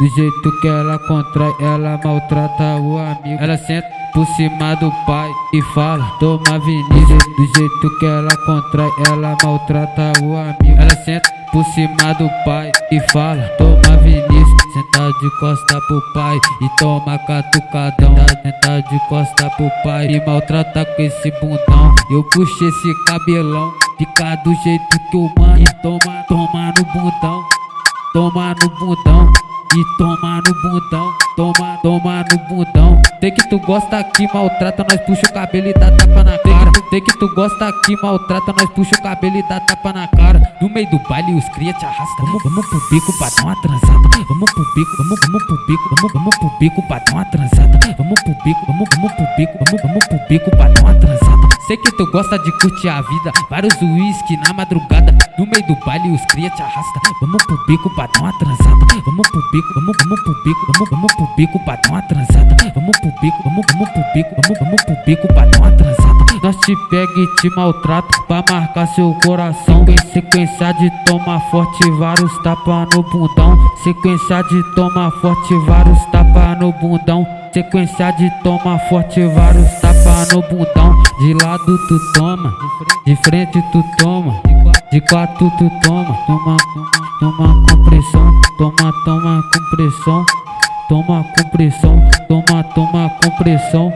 Do jeito que ela contrai, ela maltrata o amigo. Ela senta por cima do pai e fala, toma Vinícius. Do jeito que ela contrai, ela maltrata o amigo. Ela senta por cima do pai e fala, toma Vinícius. Senta de costa pro pai e toma catucadão. Senta de costa pro pai e maltrata com esse bundão. Eu puxo esse cabelão, fica do jeito que eu mando. E toma, toma no bundão, toma no bundão. E toma no bundão, toma, toma no bundão. Tem que tu gosta que maltrata, nós puxa o cabelo e dá tapa na cara. Tem que tu gosta que maltrata, nós puxa o cabelo e dá tapa na cara. No meio do baile os cria te arrasta. Vamos, vamos pro bico pra dar uma transada. Vamos pro bico, vamos, vamos pro bico, vamos, vamos pro bico pra dar uma transada. Vamos pro bico, vamos, vamos pro bico, vamos, vamos pro bico pra dar uma transada. Sei que tu gosta de curtir a vida, vários uísque na madrugada. No meio do baile os cria te arrasta. Vamos pro bico pra dar uma transada. Vamos pro bico, vamos, vamos pro bico, vamos, vamos pro bico pra dar uma transada. Vamos pro bico, vamos, vamos pro bico, vamos, vamos pro bico pra dar uma transada. Nós te pega e te maltrata pra marcar seu coração. Em sequência de toma forte, vários tapa no bundão. Sequência de toma forte, vários tapa no bundão. Sequência de toma forte, vários no bundão. De lado tu toma, de frente tu toma, de quatro tu toma. Toma, toma com pressão, toma, toma com pressão. Toma com pressão, toma, toma com pressão.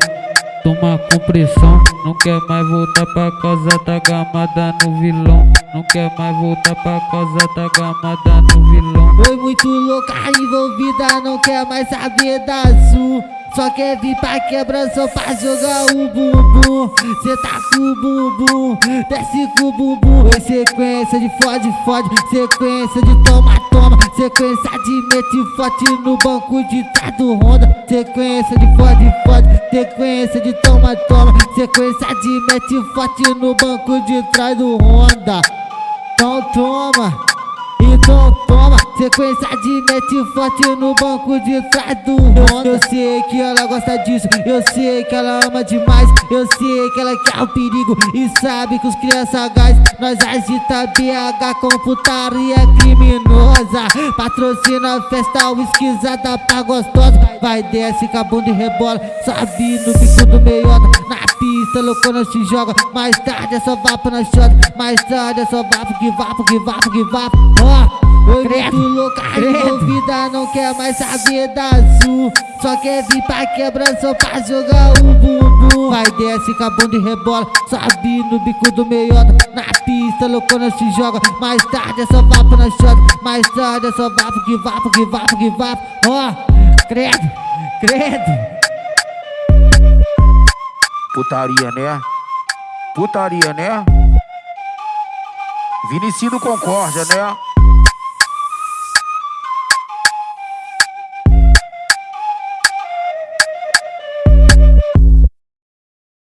Toma com pressão, não quer mais voltar pra casa, tá gamada no vilão. Não quer mais voltar pra casa, tá gamada no vilão. Foi muito louca envolvida, não quer mais saber da azul. Só quer vir pra quebra só pra jogar o bumbum. Cê tá com o bumbum, desce com o bumbum. Em sequência de fode, fode Sequência de toma, toma. Sequência de mete forte no banco de trás do Honda. Sequência de fode, fode Sequência de toma, toma. Sequência de mete forte no banco de trás do Honda. Então toma, então toma Sequência de mete forte no banco de trás do Honda Eu sei que ela gosta disso, eu sei que ela ama demais Eu sei que ela quer o perigo. E sabe que os crianças gás Nós agita BH com putaria criminosa. Patrocina a festa esquisada pra gostosa. Vai desce com a bunda e rebola, sobe no bico do meiota. Na pista loucona se joga, mais tarde é só vapo na shot Mais tarde é só vapo que vapo que vapo que vapo. Ó louca, envolvida, não quer mais saber da azul. Só quer vir pra quebra só pra jogar o bumbum. Vai desce com a bunda e rebola, sobe no bico do meiota. Na pista loucona se joga, mais tarde é só vapo na shot Mais tarde é só vapo que vapo que vapo que vapo. Ó, credo, credo. Putaria, né? Putaria, né? Vinicido Concórdia, né?